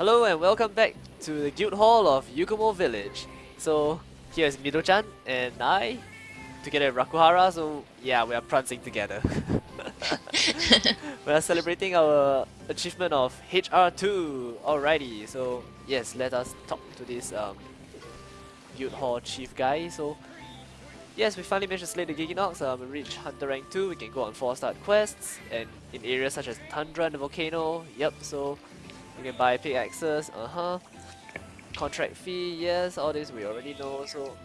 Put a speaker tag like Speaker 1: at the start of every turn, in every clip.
Speaker 1: Hello and welcome back to the guild hall of Yukumo village. So here's Mido-chan and I together with Rakuhara. So yeah we are prancing together. we are celebrating our achievement of HR2 alrighty so yes let us talk to this um, guild hall chief guy. So yes we finally managed to slay the Gigginox. Um, we reached hunter rank 2 we can go on 4 star quests and in areas such as Tundra and the volcano. Yep so you can buy pickaxes, uh-huh. Contract fee, yes, all this we already know, so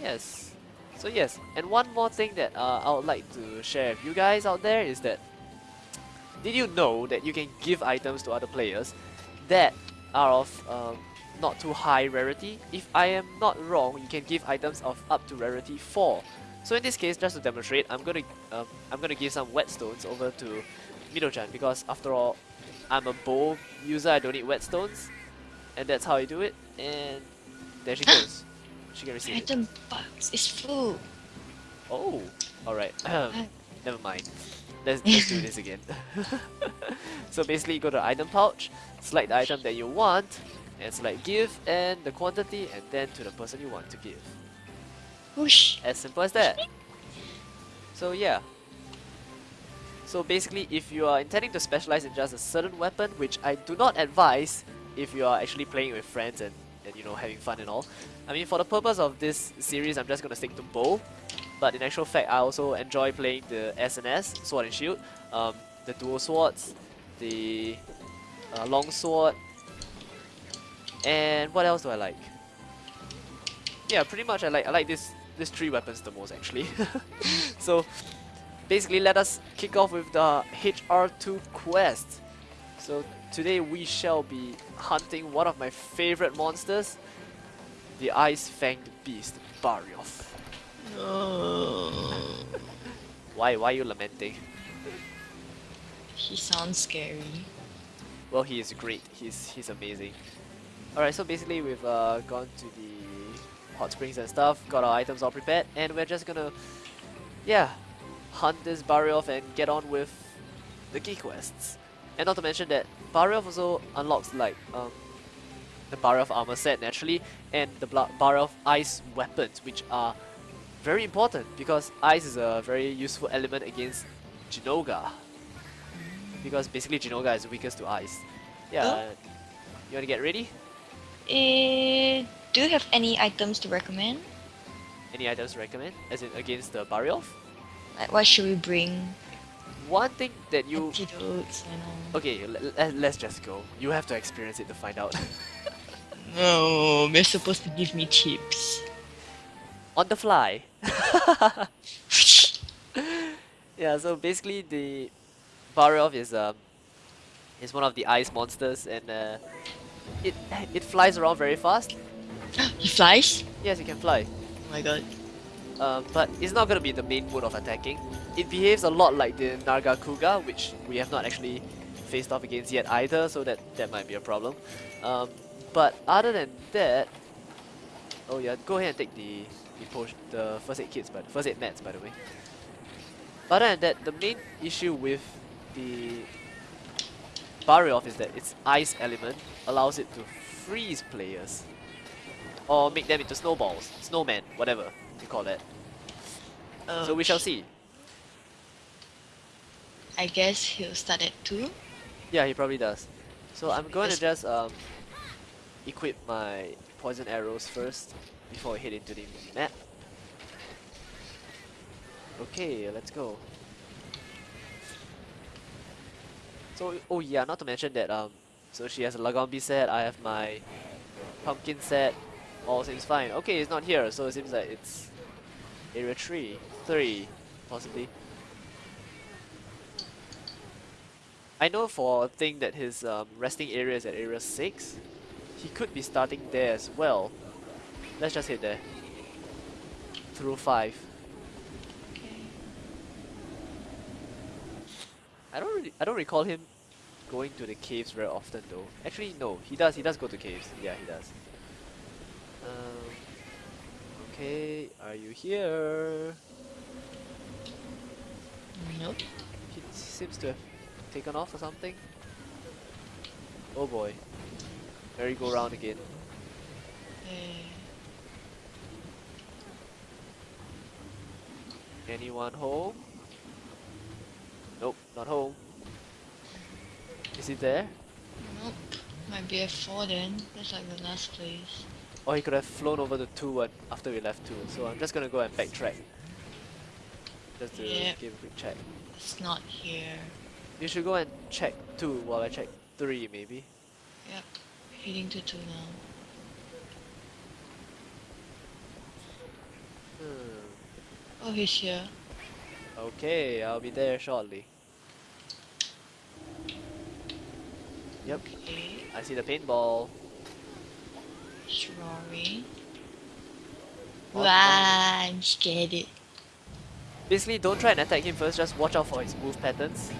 Speaker 1: yes. So yes, and one more thing that uh, I would like to share with you guys out there is that did you know that you can give items to other players that are of um, not too high rarity? If I am not wrong, you can give items of up to rarity 4. So in this case, just to demonstrate, I'm gonna um, I'm gonna give some whetstones over to Mido-chan because after all, I'm a bow user, I don't need whetstones. And that's how I do it. And there she goes. she can receive it.
Speaker 2: Item
Speaker 1: it.
Speaker 2: box is full.
Speaker 1: Oh, alright. Um, never mind. Let's, let's do this again. so basically you go to item pouch, select the item that you want, and select give and the quantity and then to the person you want to give.
Speaker 2: Whoosh.
Speaker 1: As simple as that. So yeah, so basically, if you are intending to specialize in just a certain weapon, which I do not advise if you are actually playing with friends and, and you know having fun and all. I mean, for the purpose of this series, I'm just gonna stick to bow. But in actual fact, I also enjoy playing the SNS, Sword and Shield, um, the dual swords, the uh, long sword, and what else do I like? Yeah, pretty much I like I like this these three weapons the most actually. so basically let us kick off with the HR2 quest. So today we shall be hunting one of my favorite monsters, the Ice-Fanged Beast, Barioth.
Speaker 2: No.
Speaker 1: Why, why are you lamenting?
Speaker 2: He sounds scary.
Speaker 1: Well, he is great. He's he's amazing. Alright, so basically we've uh, gone to the hot springs and stuff, got our items all prepared, and we're just gonna, yeah, hunt this Barioth and get on with the key quests. And not to mention that Barioth also unlocks like um, the Barioth armor set naturally and the Barioth ice weapons which are very important because ice is a very useful element against Zinogre. Because basically Zinogre is weakest to ice. Yeah,
Speaker 2: oh.
Speaker 1: you wanna get ready?
Speaker 2: Uh, do you have any items to recommend?
Speaker 1: Any items to recommend? As in against the Barioth?
Speaker 2: Like what should we bring?
Speaker 1: One thing that you...
Speaker 2: Antidotes and.
Speaker 1: Okay, let's just go. You have to experience it to find out.
Speaker 2: no, they're supposed to give me tips.
Speaker 1: On the fly. yeah, so basically the Barioth is um is one of the ice monsters and uh, it it flies around very fast.
Speaker 2: he flies?
Speaker 1: Yes, it can fly.
Speaker 2: Oh my god.
Speaker 1: Um, but it's not going to be the main mode of attacking. It behaves a lot like the Nargacuga, which we have not actually faced off against yet either, so that, that might be a problem. Um, but other than that... Oh yeah, go ahead and take the the, potion, the first aid kits, but first aid mats by the way. Other than that, the main issue with the Barioth is that its ice element allows it to freeze players. Or make them into snowballs, snowmen, whatever call that. Okay. So we shall see.
Speaker 2: I guess he'll start at 2?
Speaker 1: Yeah, he probably does. So I'm going to just um, equip my poison arrows first before I head into the map. Okay, let's go. So, oh yeah, not to mention that, um, so she has a Lagombi set, I have my pumpkin set, all seems fine. Okay, it's not here, so it seems like it's Area 3, 3, possibly. I know for a thing that his um, resting area is at area 6. He could be starting there as well. Let's just hit there. Through 5.
Speaker 2: Okay.
Speaker 1: I don't really, I don't recall him going to the caves very often though. Actually no, he does, he does go to caves. Yeah, he does. Um, Okay, are you here?
Speaker 2: Nope.
Speaker 1: He seems to have taken off or something. Oh boy. merry-go-round again.
Speaker 2: Eh,
Speaker 1: Anyone home? Nope, not home. Is it there?
Speaker 2: nope. Might be F4 then. That's like the last place.
Speaker 1: Or he could have flown over to 2 one after we left 2. So I'm just gonna go and backtrack. Just to
Speaker 2: Yep.
Speaker 1: give a quick check.
Speaker 2: It's not here.
Speaker 1: You should go and check 2 while I check 3 maybe.
Speaker 2: Yep. Heading to 2 now.
Speaker 1: Hmm.
Speaker 2: Oh, he's here.
Speaker 1: Okay, I'll be there shortly. Yep,
Speaker 2: Okay.
Speaker 1: I see the paintball.
Speaker 2: Rory.
Speaker 1: Oh,
Speaker 2: Wow, I'm scared.
Speaker 1: Basically, don't try and attack him first, just watch out for his move patterns.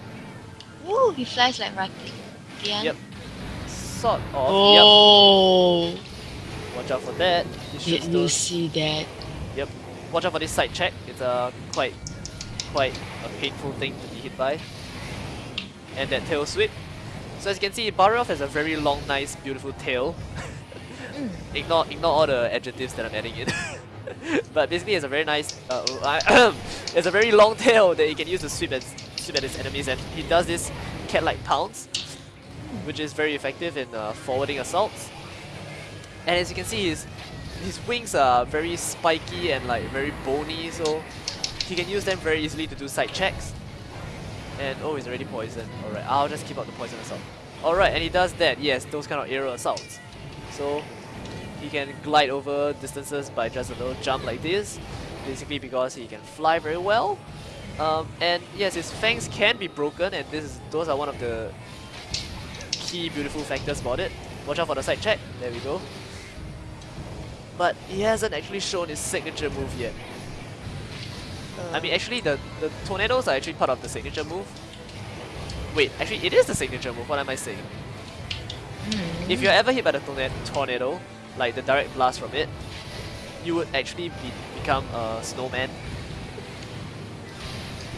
Speaker 2: Woo, he flies like Rathian.
Speaker 1: Yep. Sort of,
Speaker 2: Oh,
Speaker 1: yep. Watch out for that.
Speaker 2: Did you see that?
Speaker 1: Yep. Watch out for this side check. It's a quite, quite a painful thing to be hit by. And that tail sweep. So as you can see, Barioth has a very long, nice, beautiful tail. ignore, ignore all the adjectives that I'm adding in. but basically, it's a very nice, uh, it's a very long tail that he can use to sweep at, sweep at his enemies, and he does this cat-like pounce, which is very effective in uh, forwarding assaults. And as you can see, his his wings are very spiky and like very bony, so he can use them very easily to do side checks. And oh, he's already poisoned. Alright, I'll just keep out the poison assault. Alright, and he does that, yes, those kind of aerial assaults. So he can glide over distances by just a little jump like this, basically because he can fly very well. Um, and yes, his fangs can be broken, and this is those are one of the key beautiful factors about it. Watch out for the side check. There we go but he hasn't actually shown his signature move yet. I mean, actually, the, the tornadoes are actually part of the signature move. Wait, actually, it is the signature move. What am I saying?
Speaker 2: Hmm.
Speaker 1: If you're ever hit by the torna- tornado, like the direct blast from it, you would actually be become a snowman.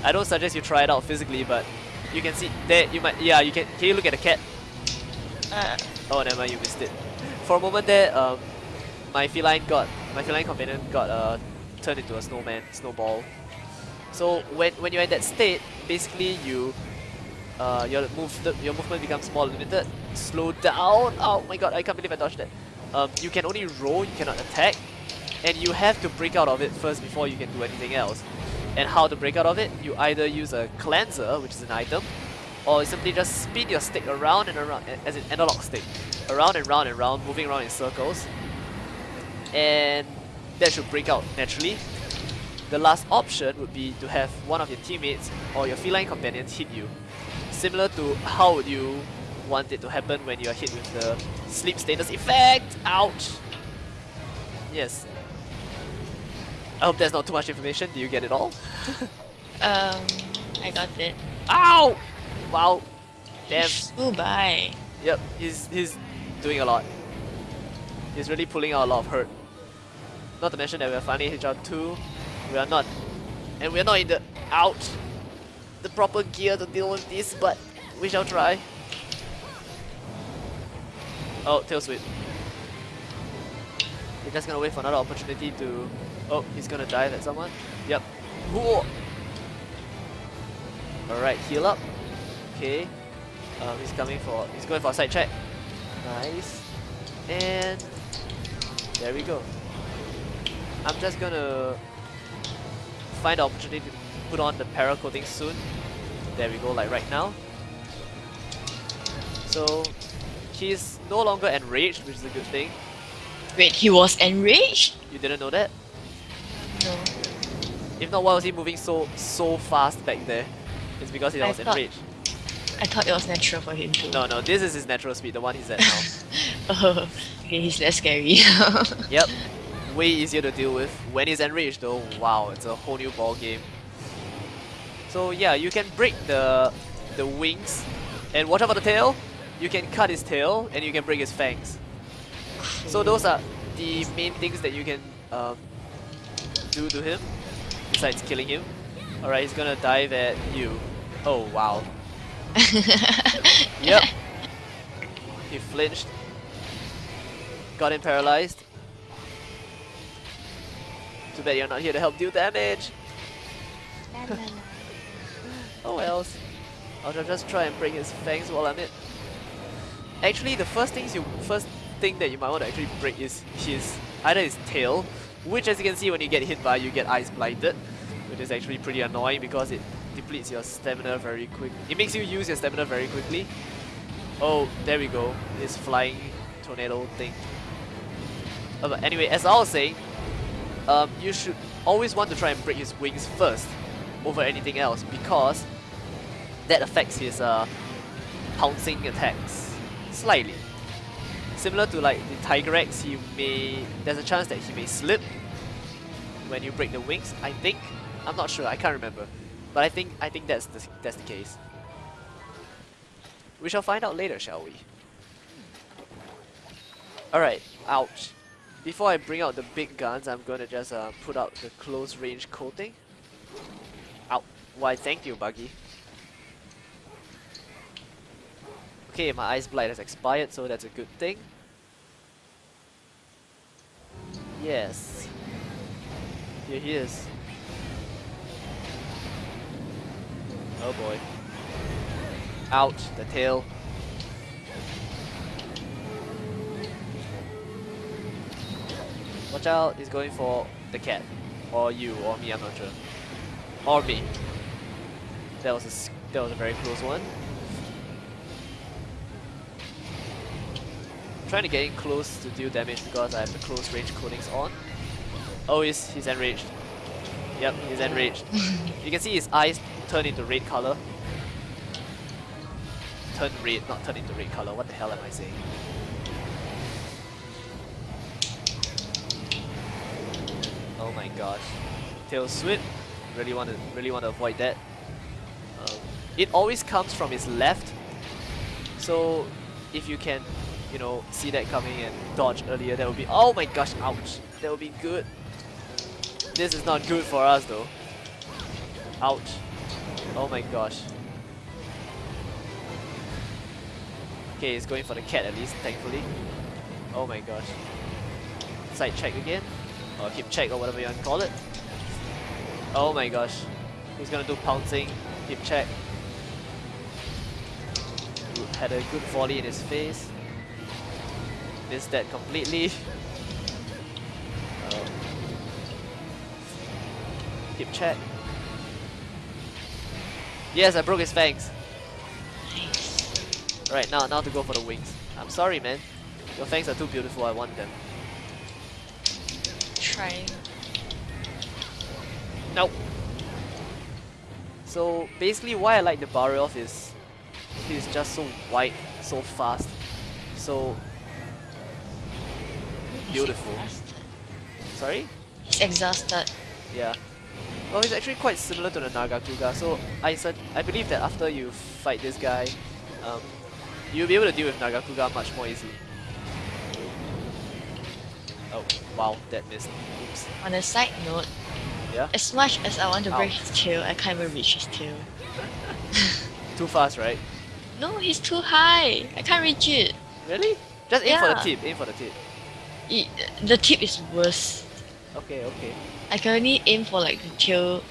Speaker 1: I don't suggest you try it out physically, but you can see there. You might, yeah. You can. Can you look at the cat?
Speaker 2: Uh,
Speaker 1: Oh, never mind, you missed it. For a moment there, um, my feline got my feline companion got uh, turned into a snowman, snowball. So when when you're in that state, basically you uh, your move your movement becomes more limited. Slow down. Oh my god, I can't believe I dodged that. Um, you can only roll, you cannot attack, and you have to break out of it first before you can do anything else. And how to break out of it? You either use a cleanser, which is an item, or you simply just spin your stick around and around, as an analog stick, around and round and round, moving around in circles, and that should break out naturally. The last option would be to have one of your teammates or your feline companions hit you, similar to how would you want it to happen when you are hit with the sleep status effect. Ouch! Yes. I hope that's not too much information. Do you get it all?
Speaker 2: um, I got it.
Speaker 1: Ow! Wow. Damn.
Speaker 2: Oh, bye.
Speaker 1: Yep, he's he's doing a lot. He's really pulling out a lot of hurt. Not to mention that we're finally HR2. We are not and we're not in the out the proper gear to deal with this, but we shall try. Oh, tail sweep. We're just gonna wait for another opportunity to Oh, he's gonna dive at someone. Yep. Alright, heal up. Okay. Um, he's coming for, he's going for a side check. Nice. And there we go. I'm just gonna find the opportunity to put on the para coating soon. There we go, like right now. So he's no longer enraged, which is a good thing.
Speaker 2: Wait, he was enraged?
Speaker 1: You didn't know that?
Speaker 2: No.
Speaker 1: If not, why was he moving so so fast back there? It's because he
Speaker 2: I
Speaker 1: was
Speaker 2: thought-
Speaker 1: enraged.
Speaker 2: I thought it was natural for him to.
Speaker 1: No, no, this is his natural speed, the one he's at now.
Speaker 2: oh, okay, he's less scary.
Speaker 1: Yep. Way easier to deal with. When he's enraged though, wow, it's a whole new ball game. So yeah, you can break the the wings and watch out for the tail. You can cut his tail and you can break his fangs. So those are the main things that you can um, do to him besides killing him. Alright, he's gonna dive at you. Oh wow. Yep. He flinched. got him paralyzed. Too bad you're not here to help deal damage. oh wells. I'll just try and break his fangs while I'm it. Actually, the first things you first thing that you might want to actually break is his either his tail, which as you can see when you get hit by you get ice blinded, which is actually pretty annoying because it depletes your stamina very quick. It makes you use your stamina very quickly. Oh, there we go. This flying tornado thing. Uh, but anyway, as I was saying, um, you should always want to try and break his wings first over anything else because that affects his uh, pouncing attacks slightly. Similar to like the Tigrex, he may there's a chance that he may slip when you break the wings. I think I'm not sure. I can't remember, but I think I think that's the that's the case. We shall find out later, shall we? Alright, ouch. Before I bring out the big guns, I'm gonna just uh, put out the close range coating. Ow. Why, thank you, Buggy. Okay, my Ice Blight has expired, so that's a good thing. Yes. Here he is. Oh boy. Ouch, the tail. Watch out, he's going for the cat. Or you, or me, I'm not sure. Or me. That was a, that was a very close one. Trying to get in close to deal damage because I have the close range coatings on. Oh, he's, he's enraged. Yep, he's enraged. you can see his eyes turn into red color. Turn red, not turn into red color. What the hell am I saying? Oh my gosh. Tail sweep. Really want to really want to avoid that. Um, it always comes from his left. So if you can, you know, see that coming and dodge earlier, that would be oh my gosh, ouch. That would be good. This is not good for us though. Ouch. Oh my gosh. Okay, he's going for the cat at least, thankfully. Oh my gosh. Side check again or hip check or whatever you want to call it. Oh my gosh. He's gonna do pouncing, hip check. Had a good volley in his face. Missed that completely. Um, hip check. Yes, I broke his fangs. Right now, now to go for the wings. I'm sorry, man. Your fangs are too beautiful. I want them
Speaker 2: trying.
Speaker 1: Nope. So basically why I like the Barioth is he's just so wide, so fast, so beautiful. Sorry?
Speaker 2: He's exhausted.
Speaker 1: Yeah. Well, he's actually quite similar to the Nargacuga, so I said I believe that after you fight this guy, um, you'll be able to deal with Nargacuga much more easily. Oh, wow, that missed. Oops.
Speaker 2: On a side note,
Speaker 1: yeah?
Speaker 2: as much as I want to break his tail, I can't even reach his tail.
Speaker 1: too fast, right?
Speaker 2: No, he's too high. I can't reach it.
Speaker 1: Really? Just aim
Speaker 2: yeah.
Speaker 1: for the tip, aim for the tip.
Speaker 2: It, the tip is worse.
Speaker 1: Okay, okay.
Speaker 2: I can only aim for like the tail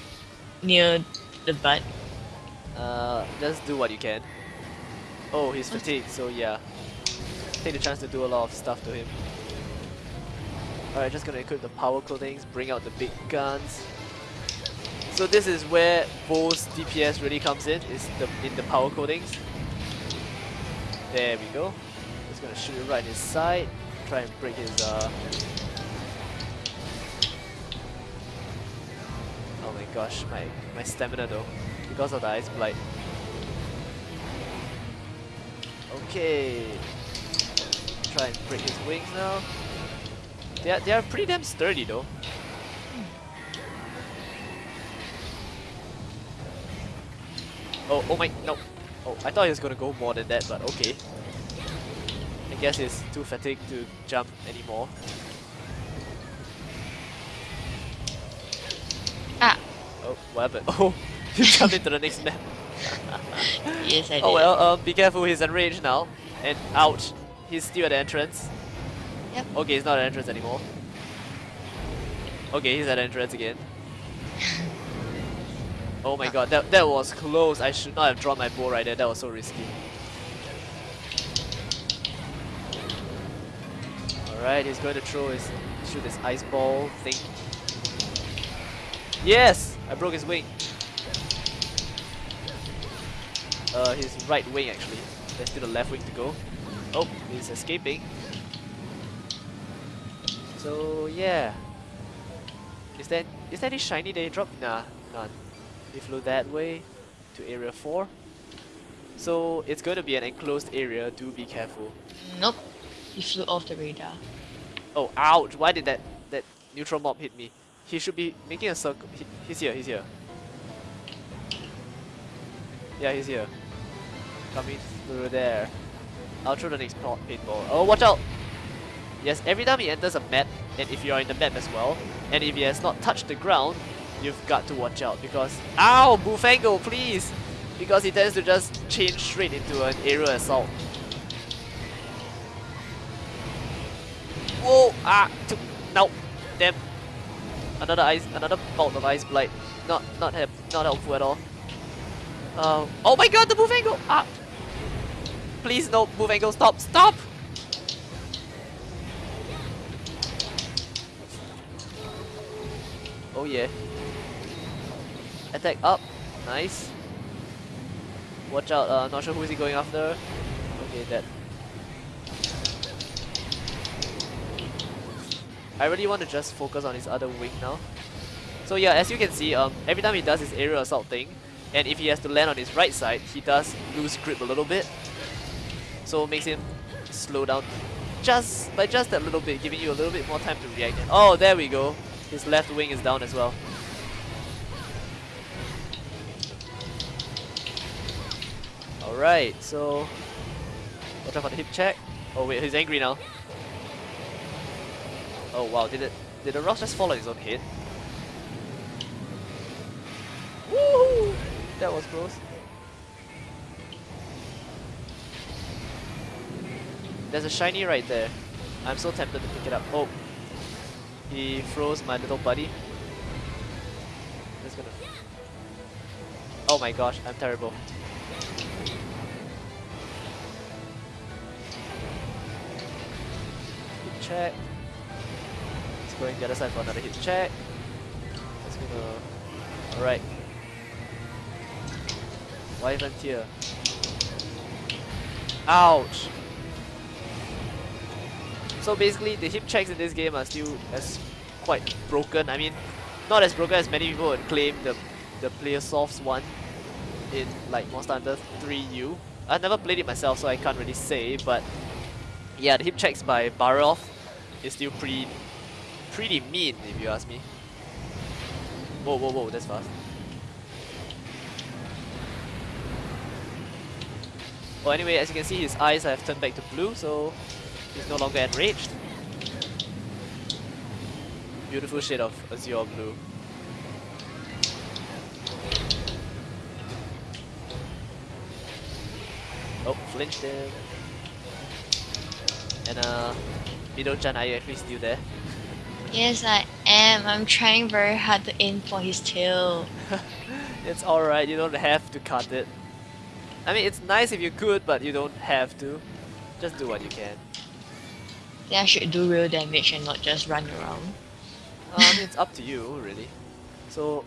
Speaker 2: near the butt.
Speaker 1: Uh, just do what you can. Oh, he's fatigued, so yeah. Take the chance to do a lot of stuff to him. Alright, just gonna equip the power coatings, bring out the big guns. So this is where bow's DPS really comes in, is the in the power coatings. There we go. Just gonna shoot it right in his side, try and break his uh Oh my gosh, my, my stamina though, because of the ice blight. Okay. Try and break his wings now. They are, they are pretty damn sturdy though. Oh, oh my, no. Oh, I thought he was gonna go more than that, but okay. I guess he's too fatigued to jump anymore.
Speaker 2: Ah.
Speaker 1: Oh, what happened? Oh, he jumped into the next map.
Speaker 2: yes, I did.
Speaker 1: Oh well, um, be careful, he's enraged now. And ouch, he's still at the entrance.
Speaker 2: Yep.
Speaker 1: Okay, he's not at the entrance anymore. Okay, he's at the entrance again. Oh my god, that, that was close. I should not have drawn my bow right there. That was so risky. Alright, he's going to throw his shoot his ice ball thing. Yes! I broke his wing. Uh, his right wing actually. There's still the left wing to go. Oh, he's escaping. So yeah. Is there is there any shiny they dropped? Nah, none. He flew that way to area 4. So it's going to be an enclosed area, do be careful.
Speaker 2: Nope. He flew off the radar.
Speaker 1: Oh, ouch! Why did that, that neutral mob hit me? He should be making a circle. He, he's here, he's here. Yeah, he's here. Coming through there. I'll throw the next paintball. Oh, watch out! Yes, every time he enters a map, and if you are in the map as well, and if he has not touched the ground, you've got to watch out because... Ow! Bullfango, please! Because he tends to just change straight into an aerial assault. Whoa! Ah! No! Damn! Another ice, another bolt of ice blight. Not, not help, not helpful at all. Uh, oh my god, the move angle! Ah! Please no, move angle, stop, stop! Oh yeah. Attack up, nice. Watch out, uh, not sure who is he going after. Okay, that I really want to just focus on his other wing now. So yeah, as you can see, um, every time he does his aerial assault thing, and if he has to land on his right side, he does lose grip a little bit. So it makes him slow down just by just that little bit, giving you a little bit more time to react. Oh, there we go. His left wing is down as well. Alright, so watch out for the hip check. Oh wait, he's angry now. Oh wow, did it did the rock just fall on his own head? Woohoo! That was close. There's a shiny right there. I'm so tempted to pick it up. Oh. He froze my little buddy. Just gonna Oh my gosh, I'm terrible. check going the other side for another hit check. Let's go. Alright. Wyvern here. Ouch! So basically, the hip checks in this game are still as quite broken. I mean, not as broken as many people would claim the the Plesioth's one in like Monster Hunter 3U. I've never played it myself, so I can't really say, but yeah, the hip checks by Barioth is still pretty pretty mean, if you ask me. Whoa, whoa, whoa, that's fast. Well, anyway, as you can see, his eyes have turned back to blue, so he's no longer enraged. Beautiful shade of azure blue. Oh, flinched him. And uh, Mido-chan, are you actually still there?
Speaker 2: Yes, I am. I'm trying very hard to aim for his tail.
Speaker 1: it's alright, you don't have to cut it. I mean, it's nice if you could, but you don't have to. Just do what you can.
Speaker 2: I should do real damage and not just run around.
Speaker 1: Uh, I mean, it's up to you, really. So,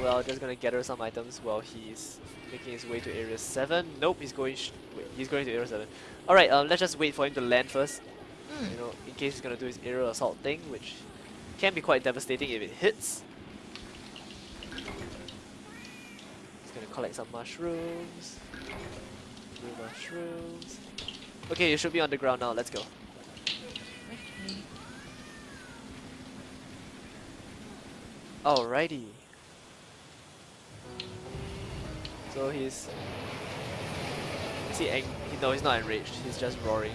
Speaker 1: well, just gonna gather some items while he's making his way to area 7. Nope, he's going wait, he's going to area 7. Alright, um, let's just wait for him to land first. Mm. You know, in case he's gonna do his aerial assault thing, which can be quite devastating if it hits. He's gonna collect some mushrooms. Blue mushrooms. Okay, you should be on the ground now. Let's go. Alrighty. So he's... Is he angry? No, he's not enraged. He's just roaring.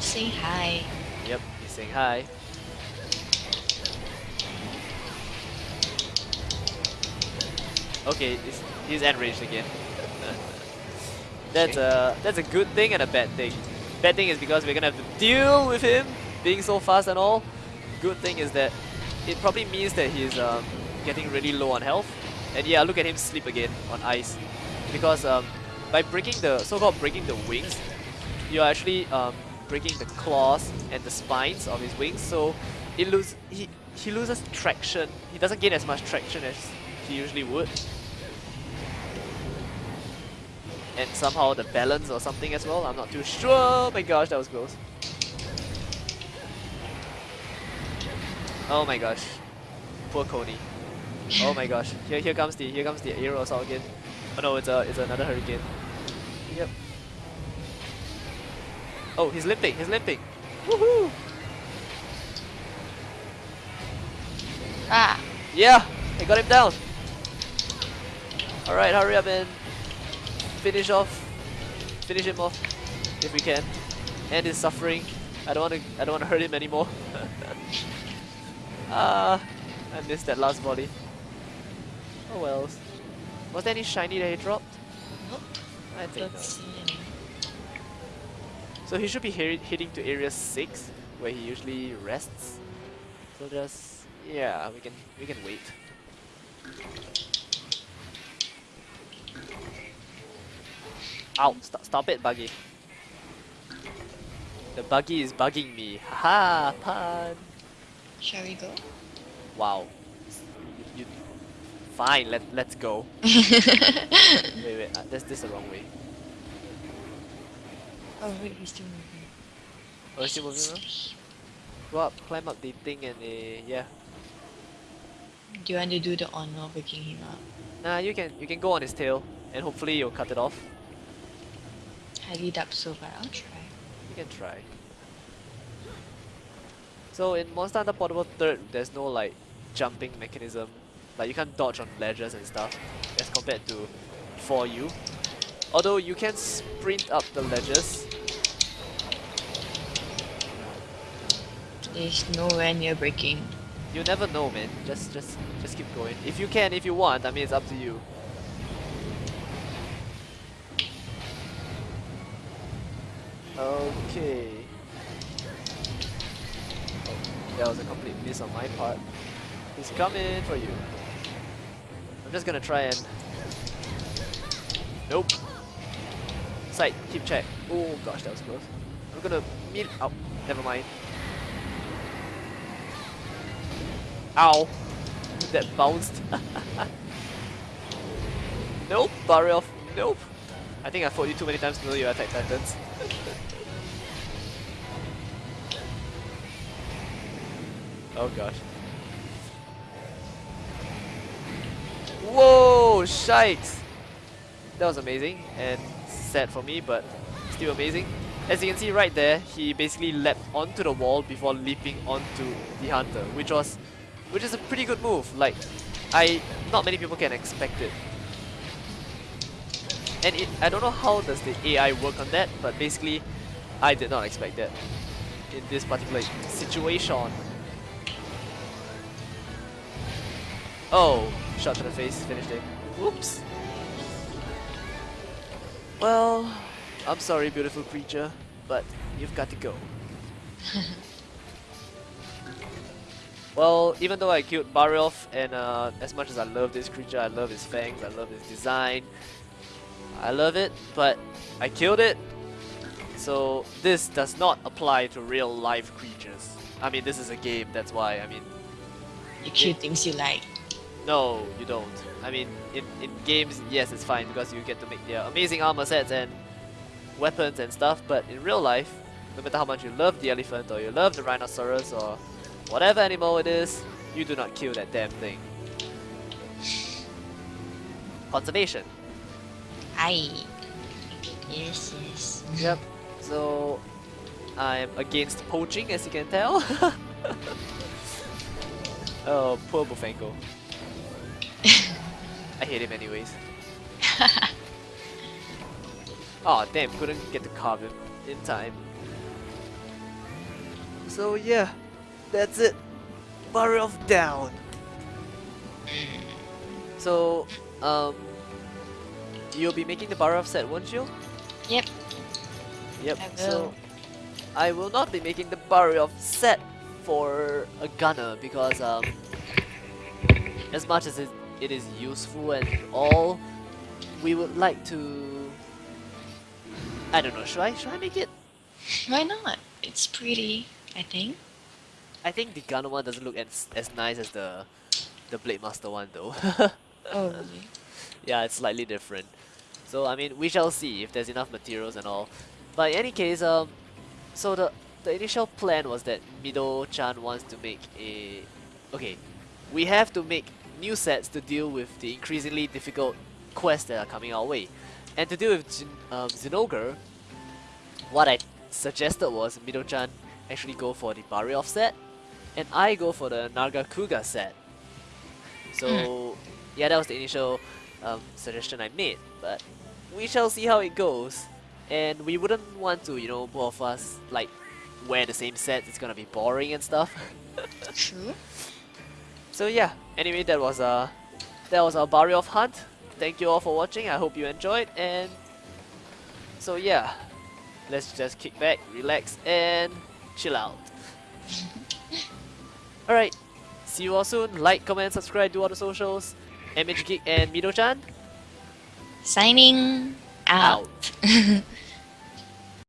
Speaker 2: Saying hi.
Speaker 1: Yep, he's saying hi. Okay, he's enraged again. that's a that's a good thing and a bad thing. Bad thing is because we're gonna have to deal with him being so fast and all, good thing is that it probably means that he's um, getting really low on health. And yeah, look at him sleep again on ice. Because um, by breaking the so-called breaking the wings, you're actually um, breaking the claws and the spines of his wings. So it lose he he loses traction. He doesn't gain as much traction as he usually would. And somehow the balance or something as well. I'm not too sure. Oh my gosh, that was close. Oh my gosh. Poor Coney. Oh my gosh. Here here comes the here comes the aero assault again. Oh no, it's a it's another hurricane. Yep. Oh, he's limping, he's limping. Woohoo!
Speaker 2: Ah!
Speaker 1: Yeah, I got him down. Alright, hurry up and finish off finish him off if we can. End his suffering. I don't wanna I don't wanna hurt him anymore. Ah, I missed that last volley. Oh well. Was there any shiny that he dropped?
Speaker 2: Nope.
Speaker 1: I think
Speaker 2: Don't see any.
Speaker 1: So he should be he hitting to area 6 where he usually rests. So just yeah, we can we can wait. Ow, stop stop it buggy. The buggy is bugging me. Haha, pun.
Speaker 2: Shall we go?
Speaker 1: Wow. You, you Fine, let let's go. wait, wait, uh, this this the wrong way.
Speaker 2: oh wait, he's still moving.
Speaker 1: Oh, is he moving around? Go up, climb up the thing and uh, yeah.
Speaker 2: Do you want to do the honor of waking him up?
Speaker 1: Nah, you can you can go on his tail and hopefully you'll cut it off.
Speaker 2: Highly doubt so, but I'll try.
Speaker 1: You can try. So in Monster Hunter Portable 3rd, there's no like jumping mechanism. Like you can't dodge on ledges and stuff as compared to 4U. Although you can sprint up the ledges.
Speaker 2: There's nowhere near breaking.
Speaker 1: You never know man. Just just just keep going. If you can, if you want, I mean it's up to you. Okay. Oh, that was a complete miss on my part. He's coming for you. I'm just gonna try and... Nope. Sight, keep check. Oh gosh, that was close. I'm gonna meet... Oh, never mind. Ow! That bounced. nope, barrier off. Nope. I think I fought you too many times to know your attack patterns. oh gosh. Whoa, shikes! That was amazing and sad for me, but still amazing. As you can see right there, he basically leapt onto the wall before leaping onto the hunter, which was, which is a pretty good move. Like, I, not many people can expect it. And it, I don't know how does the AI work on that, but basically, I did not expect that in this particular situation. Oh, shot to the face, finished it. Whoops. Well, I'm sorry, beautiful creature, but you've got to go. well, even though I killed Barioth, and uh, as much as I love this creature, I love his fangs, I love his design, I love it, but I killed it. So this does not apply to real life creatures. I mean, this is a game, that's why. I mean,
Speaker 2: You kill things you like.
Speaker 1: No, you don't. I mean, in, in games, yes, it's fine because you get to make their amazing armor sets and weapons and stuff, but in real life, no matter how much you love the elephant or you love the rhinoceros or whatever animal it is, you do not kill that damn thing. Conservation.
Speaker 2: Aye. Yes, yes.
Speaker 1: Yep. So I'm against poaching, as you can tell. oh, poor Bullfango. I hate him anyways. oh damn, couldn't get to carve him in time. So yeah, that's it. Barioth down. So, um, you'll be making the Barioth set, won't you?
Speaker 2: Yep.
Speaker 1: Yep.
Speaker 2: I
Speaker 1: So. I will not be making the Barioth set for a gunner because um, as much as it, it is useful and all, we would like to. I don't know. Should I should I make it?
Speaker 2: Why not? It's pretty, I think.
Speaker 1: I think the gunner one doesn't look as as nice as the the blade master one though.
Speaker 2: Oh, really?
Speaker 1: yeah, it's slightly different. So I mean, we shall see if there's enough materials and all. But in any case, um, so the the initial plan was that Mido-chan wants to make a okay, we have to make new sets to deal with the increasingly difficult quests that are coming our way. And to deal with Jin, um, Zinogre, what I suggested was Mido-chan actually go for the Barioth set, and I go for the Nargacuga set. So yeah, that was the initial um, suggestion I made, but we shall see how it goes. And we wouldn't want to, you know, both of us like wear the same set. It's gonna be boring and stuff.
Speaker 2: True.
Speaker 1: So yeah, anyway, that was uh, that was our Barioth hunt. Thank you all for watching. I hope you enjoyed. And so yeah, let's just kick back, relax, and chill out. Alright, see you all soon. Like, comment, subscribe, do all the socials. MH Geek and Mido-chan
Speaker 2: Signing out.
Speaker 1: out.